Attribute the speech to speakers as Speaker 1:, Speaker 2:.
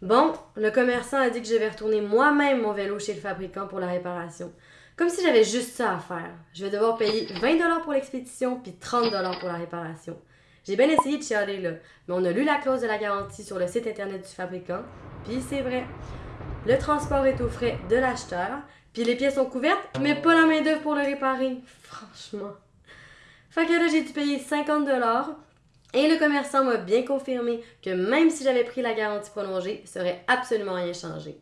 Speaker 1: Bon, le commerçant a dit que je vais retourner moi-même mon vélo chez le fabricant pour la réparation. Comme si j'avais juste ça à faire. Je vais devoir payer 20$ pour l'expédition puis 30$ pour la réparation. J'ai bien essayé de chialer là, mais on a lu la clause de la garantie sur le site internet du fabricant, puis c'est vrai. Le transport est aux frais de l'acheteur, puis les pièces sont couvertes, mais pas la main-d'œuvre pour le réparer. Franchement. Fait que j'ai dû payer 50$, et le commerçant m'a bien confirmé que même si j'avais pris la garantie prolongée, ça aurait absolument rien changé.